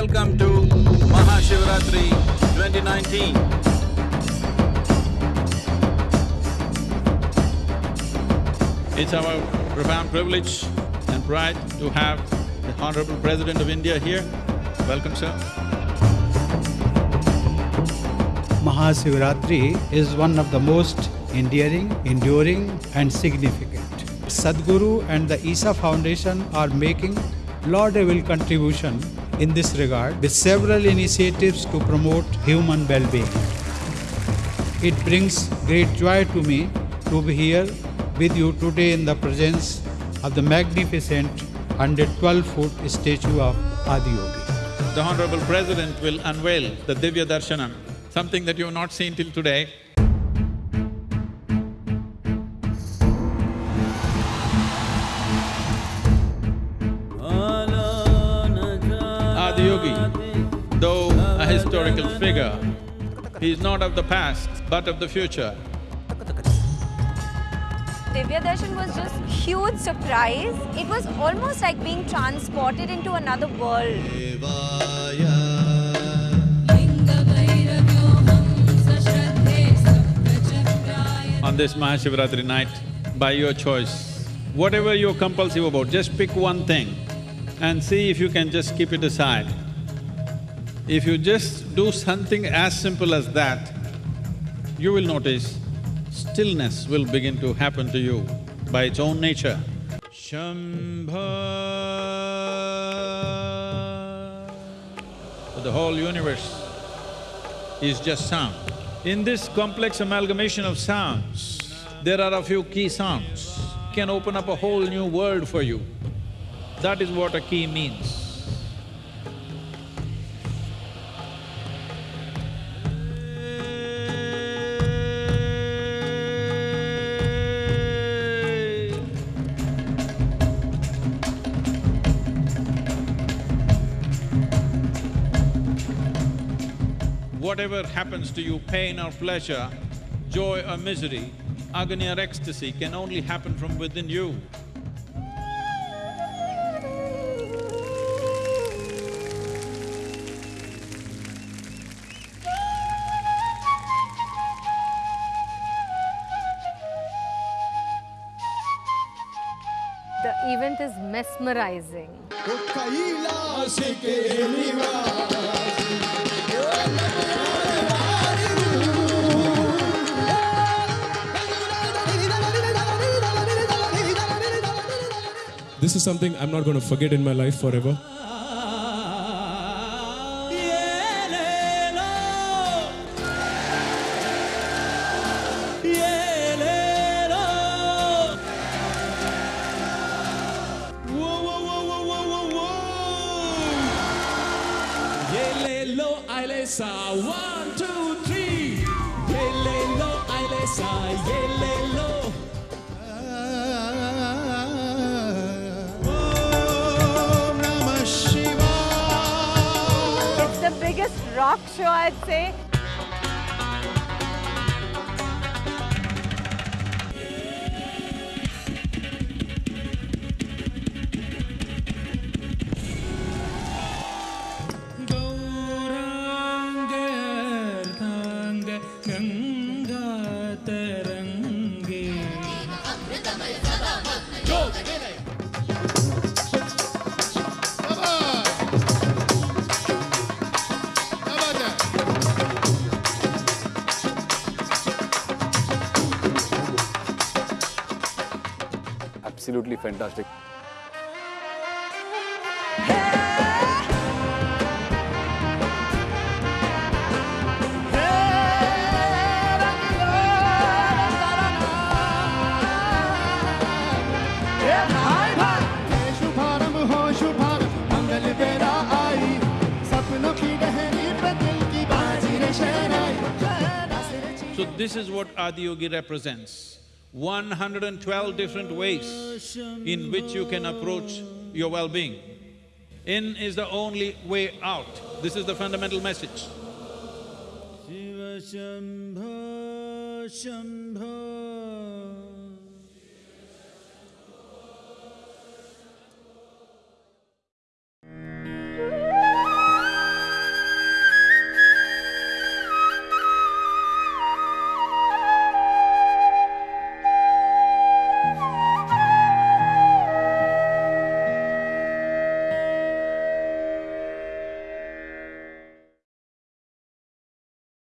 Welcome to Mahashivratri 2019. It's our profound privilege and pride to have the Honorable President of India here. Welcome, sir. Mahashivratri is one of the most endearing, enduring, and significant. Sadhguru and the Isha Foundation are making laudable contribution in this regard with several initiatives to promote human well-being. It brings great joy to me to be here with you today in the presence of the magnificent 112-foot statue of Adiyogi. The Honorable President will unveil the Divya Darshanam, something that you have not seen till today. Historical figure, he is not of the past, but of the future. Divya Darshan was just huge surprise. It was almost like being transported into another world. on this Mahashivratri night by your choice. Whatever you're compulsive about, just pick one thing and see if you can just keep it aside. If you just do something as simple as that, you will notice stillness will begin to happen to you by its own nature. Shambho. The whole universe is just sound. In this complex amalgamation of sounds, there are a few key sounds, can open up a whole new world for you. That is what a key means. Whatever happens to you, pain or pleasure, joy or misery, agony or ecstasy can only happen from within you. The event is mesmerizing. This is something I'm not going to forget in my life forever. One, two, three. Rock show, I'd say. absolutely fantastic. So this is what Adiyogi represents. 112 different ways in which you can approach your well-being. In is the only way out, this is the fundamental message. Shiva